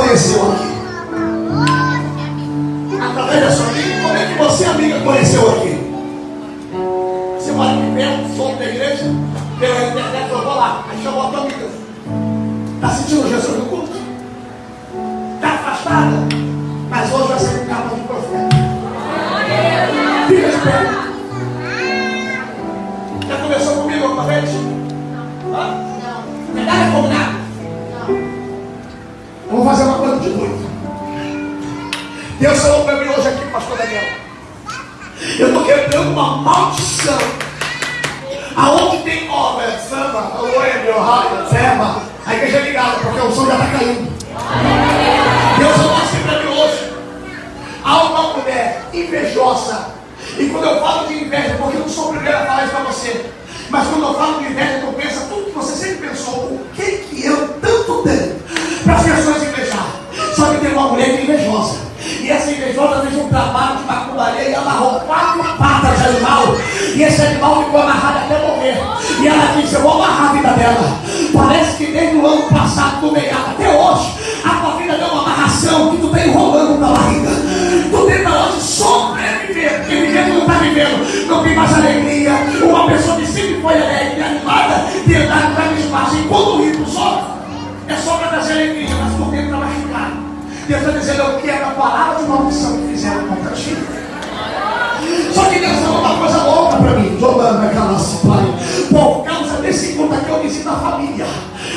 conheceu aqui? Através da sua amiga? Como é que você, amiga, conheceu aqui? Você mora aqui perto, som da igreja, pela internet, eu vou lá. Aí chamou a amiga. Está sentindo Jesus no culto? Está afastada? Mas hoje vai ser um capa de profeta. Fica de pé. Já conversou comigo alguma vez? Hã? Não. Nada combinado? Não. Deus falou para mim hoje aqui, pastor Daniel. Eu estou quebrando uma maldição. Aonde tem obra, samba, oelho, raio, tema, a igreja é ligada, porque o som já está caindo. Deus falou assim para mim hoje. Há uma mulher invejosa. E quando eu falo de inveja, porque eu não sou o primeiro a falar isso para você. Mas quando eu falo de inveja, tu pensa tudo que você sempre pensou. O que que eu tanto tenho para as pessoas invejar? Só que tem uma mulher que é invejosa. E esse animal ficou amarrado até morrer. E ela disse: Eu vou amarrar a vida dela. Parece que desde o ano passado, do meio até hoje, a tua vida deu uma amarração que tu está enrolando na barriga. Tu tenta hoje sobreviver, porque viver não está vivendo. Não tem mais alegria. Uma pessoa que sempre foi alegre, animada, tentar entrar no espaço. E quando o sobe, é só para trazer alegria, mas por dentro está machucado. Deus está dizendo, eu quero a palavra de maldição que fizeram contra ti. Só que Deus falou uma coisa louca para mim. Jogando aquela pai. Por causa desse culto aqui, eu visito a família.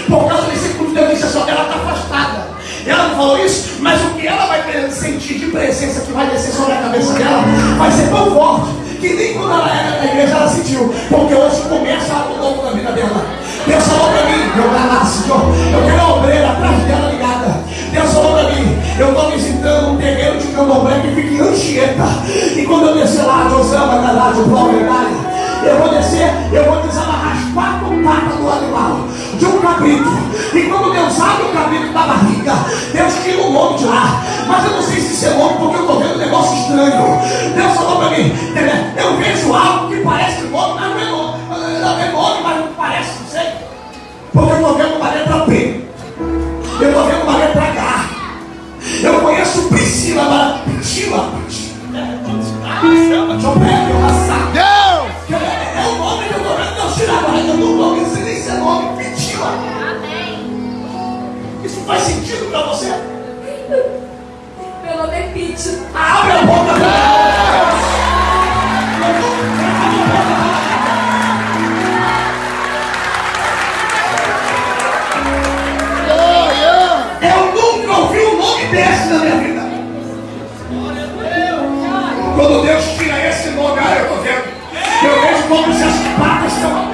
Por causa desse culto, Deus disse, só ela está afastada. Ela não falou isso, mas o que ela vai sentir de presença que vai descer sobre a cabeça dela vai ser tão forte que nem quando ela era na igreja ela sentiu. Porque hoje começa algo novo na vida dela. Deus falou para mim, eu ganhasse, eu quero a obreira atrás dela ligada. Deus falou para mim, eu estou visitando um terreno de candomblé que fica em Anchieta. E quando eu descer lá, Josama, Galá, João, eu vou descer, eu vou desamarrar as quatro patas do animal, de um cabrito. E quando Deus abre o cabrito da barriga, Deus tira o nome de lá. Mas eu não sei se isso é nome, porque eu estou vendo um negócio estranho. Deus tira esse nome, eu estou vendo. Eu vejo como se as patas estão